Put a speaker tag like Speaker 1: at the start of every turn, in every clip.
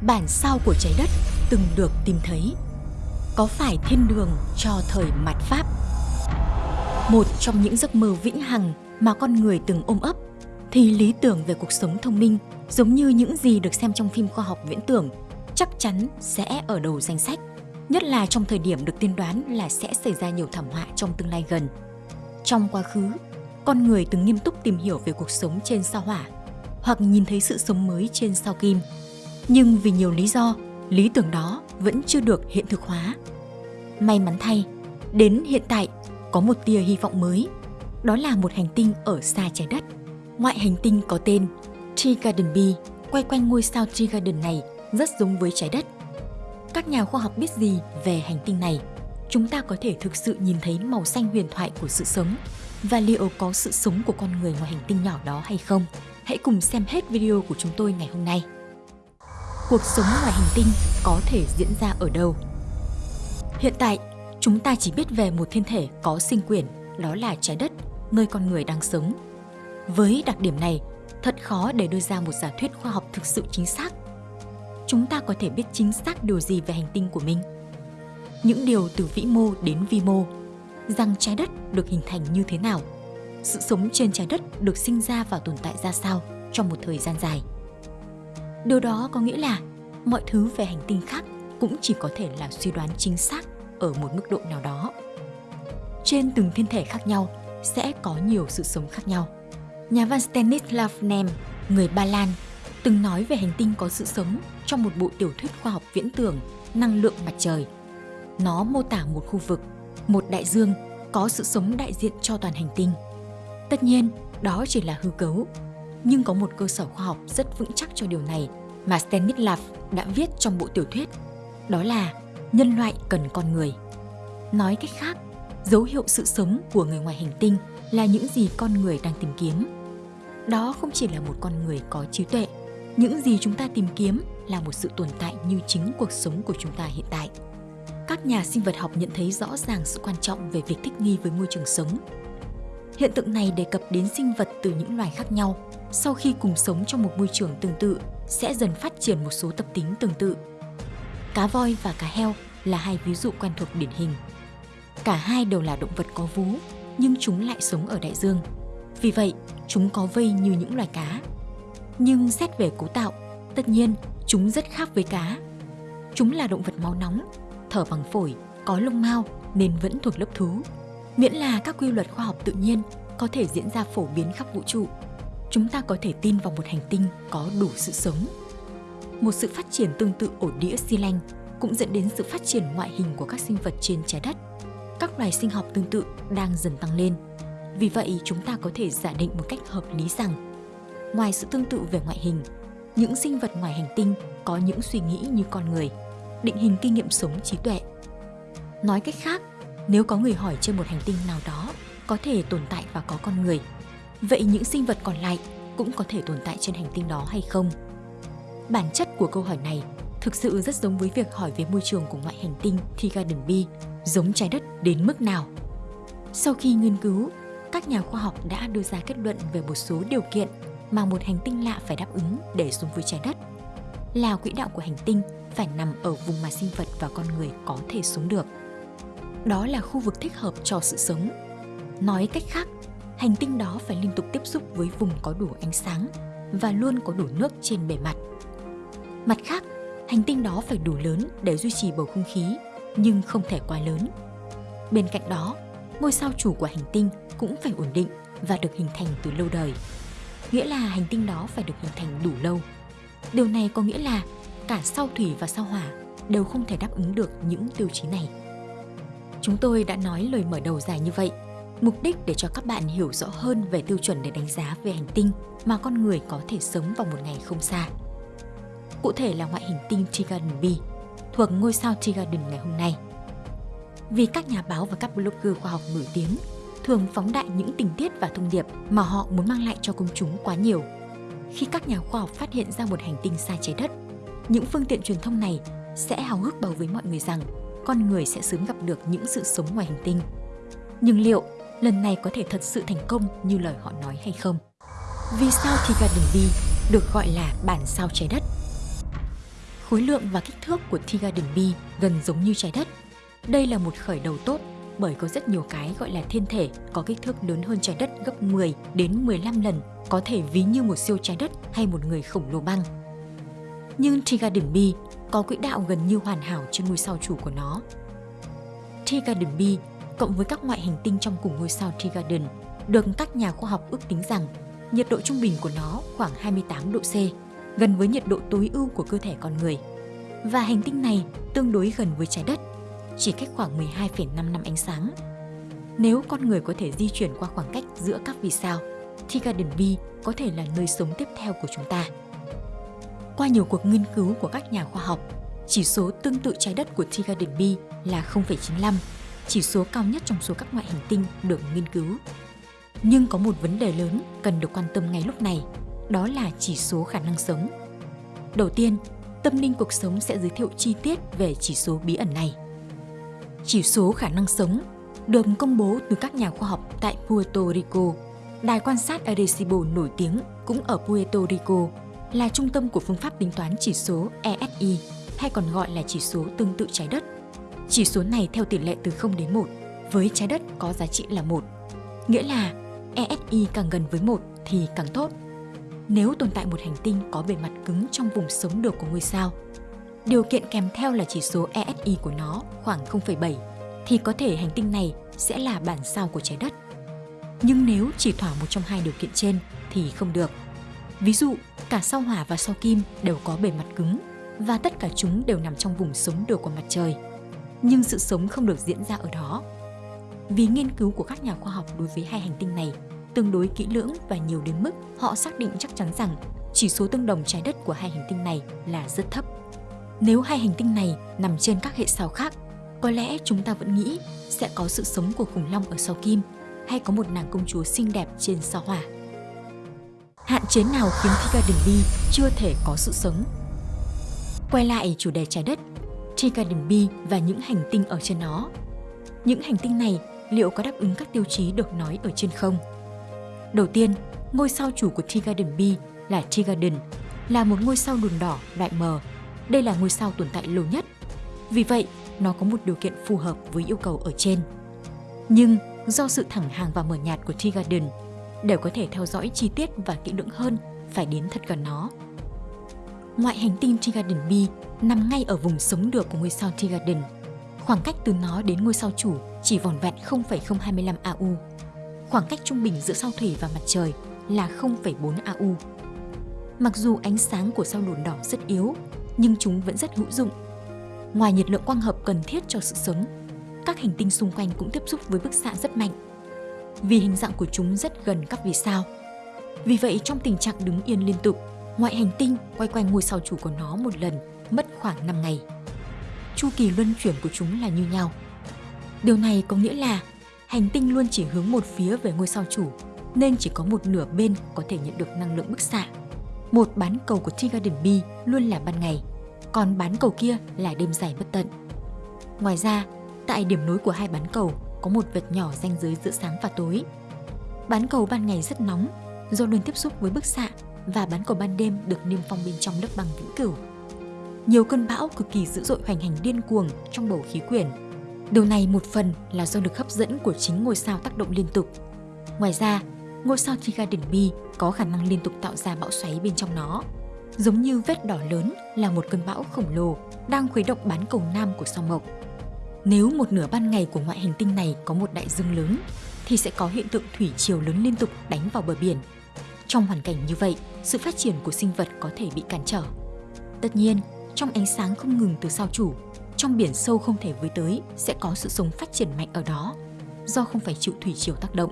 Speaker 1: bản sao của trái đất từng được tìm thấy. Có phải thiên đường cho thời mạt Pháp? Một trong những giấc mơ vĩnh hằng mà con người từng ôm ấp thì lý tưởng về cuộc sống thông minh giống như những gì được xem trong phim khoa học viễn tưởng chắc chắn sẽ ở đầu danh sách, nhất là trong thời điểm được tiên đoán là sẽ xảy ra nhiều thảm họa trong tương lai gần. Trong quá khứ, con người từng nghiêm túc tìm hiểu về cuộc sống trên sao hỏa hoặc nhìn thấy sự sống mới trên sao kim. Nhưng vì nhiều lý do, lý tưởng đó vẫn chưa được hiện thực hóa. May mắn thay, đến hiện tại có một tia hy vọng mới, đó là một hành tinh ở xa trái đất. Ngoại hành tinh có tên Tree Garden B quay quanh ngôi sao Tree Garden này rất giống với trái đất. Các nhà khoa học biết gì về hành tinh này? Chúng ta có thể thực sự nhìn thấy màu xanh huyền thoại của sự sống và liệu có sự sống của con người ngoài hành tinh nhỏ đó hay không? Hãy cùng xem hết video của chúng tôi ngày hôm nay. Cuộc sống ngoài hành tinh có thể diễn ra ở đâu? Hiện tại, chúng ta chỉ biết về một thiên thể có sinh quyển, đó là trái đất, nơi con người đang sống. Với đặc điểm này, thật khó để đưa ra một giả thuyết khoa học thực sự chính xác. Chúng ta có thể biết chính xác điều gì về hành tinh của mình? Những điều từ vĩ mô đến vi mô, rằng trái đất được hình thành như thế nào, sự sống trên trái đất được sinh ra và tồn tại ra sao trong một thời gian dài. Điều đó có nghĩa là mọi thứ về hành tinh khác cũng chỉ có thể là suy đoán chính xác ở một mức độ nào đó. Trên từng thiên thể khác nhau sẽ có nhiều sự sống khác nhau. Nhà văn Stanislav Nem, người Ba Lan, từng nói về hành tinh có sự sống trong một bộ tiểu thuyết khoa học viễn tưởng Năng lượng mặt trời. Nó mô tả một khu vực, một đại dương có sự sống đại diện cho toàn hành tinh. Tất nhiên, đó chỉ là hư cấu, nhưng có một cơ sở khoa học rất vững chắc cho điều này mà Stanislav đã viết trong bộ tiểu thuyết. Đó là nhân loại cần con người. Nói cách khác, dấu hiệu sự sống của người ngoài hành tinh là những gì con người đang tìm kiếm. Đó không chỉ là một con người có trí tuệ, những gì chúng ta tìm kiếm là một sự tồn tại như chính cuộc sống của chúng ta hiện tại. Các nhà sinh vật học nhận thấy rõ ràng sự quan trọng về việc thích nghi với môi trường sống. Hiện tượng này đề cập đến sinh vật từ những loài khác nhau, sau khi cùng sống trong một môi trường tương tự sẽ dần phát triển một số tập tính tương tự. Cá voi và cá heo là hai ví dụ quen thuộc điển hình. Cả hai đều là động vật có vú, nhưng chúng lại sống ở đại dương. Vì vậy, chúng có vây như những loài cá. Nhưng xét về cấu tạo, tất nhiên chúng rất khác với cá. Chúng là động vật máu nóng, thở bằng phổi, có lông mao nên vẫn thuộc lớp thú. Miễn là các quy luật khoa học tự nhiên có thể diễn ra phổ biến khắp vũ trụ, chúng ta có thể tin vào một hành tinh có đủ sự sống. Một sự phát triển tương tự ổ đĩa xi lanh cũng dẫn đến sự phát triển ngoại hình của các sinh vật trên trái đất. Các loài sinh học tương tự đang dần tăng lên. Vì vậy, chúng ta có thể giả định một cách hợp lý rằng, ngoài sự tương tự về ngoại hình, những sinh vật ngoài hành tinh có những suy nghĩ như con người, định hình kinh nghiệm sống trí tuệ. Nói cách khác, nếu có người hỏi trên một hành tinh nào đó có thể tồn tại và có con người, vậy những sinh vật còn lại cũng có thể tồn tại trên hành tinh đó hay không? Bản chất của câu hỏi này thực sự rất giống với việc hỏi về môi trường của ngoại hành tinh Thi Garden B, giống trái đất đến mức nào. Sau khi nghiên cứu, các nhà khoa học đã đưa ra kết luận về một số điều kiện mà một hành tinh lạ phải đáp ứng để sống với trái đất. Là quỹ đạo của hành tinh phải nằm ở vùng mà sinh vật và con người có thể sống được. Đó là khu vực thích hợp cho sự sống. Nói cách khác, hành tinh đó phải liên tục tiếp xúc với vùng có đủ ánh sáng và luôn có đủ nước trên bề mặt. Mặt khác, hành tinh đó phải đủ lớn để duy trì bầu không khí, nhưng không thể quá lớn. Bên cạnh đó, ngôi sao chủ của hành tinh cũng phải ổn định và được hình thành từ lâu đời. Nghĩa là hành tinh đó phải được hình thành đủ lâu. Điều này có nghĩa là cả sao thủy và sao hỏa đều không thể đáp ứng được những tiêu chí này. Chúng tôi đã nói lời mở đầu dài như vậy, mục đích để cho các bạn hiểu rõ hơn về tiêu chuẩn để đánh giá về hành tinh mà con người có thể sống vào một ngày không xa. Cụ thể là ngoại hình tinh Tigarden B, thuộc ngôi sao Tigarden ngày hôm nay. Vì các nhà báo và các blogger khoa học nổi tiếng thường phóng đại những tình tiết và thông điệp mà họ muốn mang lại cho công chúng quá nhiều. Khi các nhà khoa học phát hiện ra một hành tinh xa trái đất, những phương tiện truyền thông này sẽ hào hức báo với mọi người rằng con người sẽ sớm gặp được những sự sống ngoài hành tinh. Nhưng liệu lần này có thể thật sự thành công như lời họ nói hay không? Vì sao thì Garden Bee được gọi là bản sao trái đất? Khối lượng và kích thước của Tea Garden Bee gần giống như trái đất. Đây là một khởi đầu tốt bởi có rất nhiều cái gọi là thiên thể có kích thước lớn hơn trái đất gấp 10 đến 15 lần, có thể ví như một siêu trái đất hay một người khổng lồ băng. Nhưng Tea Garden B có quỹ đạo gần như hoàn hảo trên ngôi sao chủ của nó. Tea Garden B cộng với các ngoại hành tinh trong cùng ngôi sao Trigarden, Garden được các nhà khoa học ước tính rằng nhiệt độ trung bình của nó khoảng 28 độ C, gần với nhiệt độ tối ưu của cơ thể con người. Và hành tinh này tương đối gần với trái đất, chỉ cách khoảng 12,5 năm ánh sáng. Nếu con người có thể di chuyển qua khoảng cách giữa các vì sao, thì Garden B có thể là nơi sống tiếp theo của chúng ta. Qua nhiều cuộc nghiên cứu của các nhà khoa học, chỉ số tương tự trái đất của Tea Garden B là 0,95, chỉ số cao nhất trong số các ngoại hành tinh được nghiên cứu. Nhưng có một vấn đề lớn cần được quan tâm ngay lúc này, đó là chỉ số khả năng sống. Đầu tiên, Tâm linh cuộc sống sẽ giới thiệu chi tiết về chỉ số bí ẩn này. Chỉ số khả năng sống được công bố từ các nhà khoa học tại Puerto Rico. Đài quan sát Arecibo nổi tiếng cũng ở Puerto Rico là trung tâm của phương pháp tính toán chỉ số ESI hay còn gọi là chỉ số tương tự trái đất. Chỉ số này theo tỷ lệ từ 0 đến 1, với trái đất có giá trị là 1. Nghĩa là ESI càng gần với 1 thì càng tốt. Nếu tồn tại một hành tinh có bề mặt cứng trong vùng sống được của ngôi sao, điều kiện kèm theo là chỉ số ESI của nó khoảng 0,7 thì có thể hành tinh này sẽ là bản sao của trái đất. Nhưng nếu chỉ thỏa một trong hai điều kiện trên thì không được. Ví dụ, cả sao hỏa và sao kim đều có bề mặt cứng và tất cả chúng đều nằm trong vùng sống được của mặt trời. Nhưng sự sống không được diễn ra ở đó. Vì nghiên cứu của các nhà khoa học đối với hai hành tinh này tương đối kỹ lưỡng và nhiều đến mức họ xác định chắc chắn rằng chỉ số tương đồng trái đất của hai hành tinh này là rất thấp. Nếu hai hành tinh này nằm trên các hệ sao khác, có lẽ chúng ta vẫn nghĩ sẽ có sự sống của khủng long ở sao kim hay có một nàng công chúa xinh đẹp trên sao hỏa. Hạn chế nào khiến Tea Garden B chưa thể có sự sống? Quay lại chủ đề trái đất, Tea Garden B và những hành tinh ở trên nó. Những hành tinh này liệu có đáp ứng các tiêu chí được nói ở trên không? Đầu tiên, ngôi sao chủ của Tea Garden B là Tea Garden, là một ngôi sao đùn đỏ loại mờ. Đây là ngôi sao tồn tại lâu nhất. Vì vậy, nó có một điều kiện phù hợp với yêu cầu ở trên. Nhưng do sự thẳng hàng và mờ nhạt của Tea Garden, để có thể theo dõi chi tiết và kỹ lưỡng hơn, phải đến thật gần nó. Ngoại hành tinh Tea Garden B nằm ngay ở vùng sống được của ngôi sao Tea Garden. Khoảng cách từ nó đến ngôi sao chủ chỉ vỏn vẹn 0,025 AU khoảng cách trung bình giữa sao thủy và mặt trời là 0,4 AU. Mặc dù ánh sáng của sao đồn đỏ rất yếu, nhưng chúng vẫn rất hữu dụng. Ngoài nhiệt lượng quang hợp cần thiết cho sự sống, các hành tinh xung quanh cũng tiếp xúc với bức xạ rất mạnh. Vì hình dạng của chúng rất gần các vì sao. Vì vậy trong tình trạng đứng yên liên tục, ngoại hành tinh quay quanh ngôi sao chủ của nó một lần mất khoảng 5 ngày. Chu kỳ luân chuyển của chúng là như nhau. Điều này có nghĩa là hành tinh luôn chỉ hướng một phía về ngôi sao chủ, nên chỉ có một nửa bên có thể nhận được năng lượng bức xạ. Một bán cầu của Tea Garden B luôn là ban ngày, còn bán cầu kia là đêm dài bất tận. Ngoài ra, tại điểm nối của hai bán cầu có một vệt nhỏ ranh giới giữa sáng và tối. Bán cầu ban ngày rất nóng do luôn tiếp xúc với bức xạ và bán cầu ban đêm được niêm phong bên trong lớp băng vĩnh cửu. Nhiều cơn bão cực kỳ dữ dội hoành hành điên cuồng trong bầu khí quyển Điều này một phần là do lực hấp dẫn của chính ngôi sao tác động liên tục. Ngoài ra, ngôi sao Trigarden B có khả năng liên tục tạo ra bão xoáy bên trong nó. Giống như vết đỏ lớn là một cơn bão khổng lồ đang khuấy động bán cầu nam của sao mộc. Nếu một nửa ban ngày của ngoại hành tinh này có một đại dương lớn, thì sẽ có hiện tượng thủy triều lớn liên tục đánh vào bờ biển. Trong hoàn cảnh như vậy, sự phát triển của sinh vật có thể bị cản trở. Tất nhiên, trong ánh sáng không ngừng từ sao chủ, trong biển sâu không thể với tới sẽ có sự sống phát triển mạnh ở đó, do không phải chịu thủy triều tác động.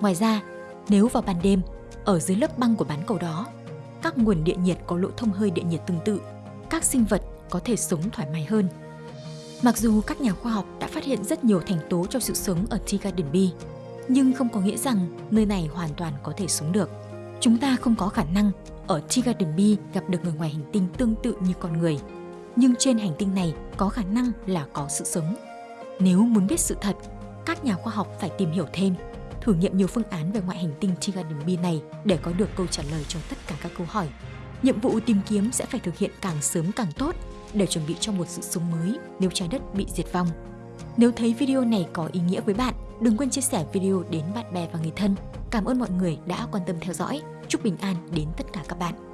Speaker 1: Ngoài ra, nếu vào ban đêm, ở dưới lớp băng của bán cầu đó, các nguồn địa nhiệt có lỗ thông hơi địa nhiệt tương tự, các sinh vật có thể sống thoải mái hơn. Mặc dù các nhà khoa học đã phát hiện rất nhiều thành tố cho sự sống ở Tea Garden Bee, nhưng không có nghĩa rằng nơi này hoàn toàn có thể sống được. Chúng ta không có khả năng ở Tea Garden B gặp được người ngoài hành tinh tương tự như con người nhưng trên hành tinh này có khả năng là có sự sống. Nếu muốn biết sự thật, các nhà khoa học phải tìm hiểu thêm, thử nghiệm nhiều phương án về ngoại hành tinh Tea Garden B này để có được câu trả lời cho tất cả các câu hỏi. Nhiệm vụ tìm kiếm sẽ phải thực hiện càng sớm càng tốt để chuẩn bị cho một sự sống mới nếu trái đất bị diệt vong. Nếu thấy video này có ý nghĩa với bạn, đừng quên chia sẻ video đến bạn bè và người thân. Cảm ơn mọi người đã quan tâm theo dõi. Chúc bình an đến tất cả các bạn.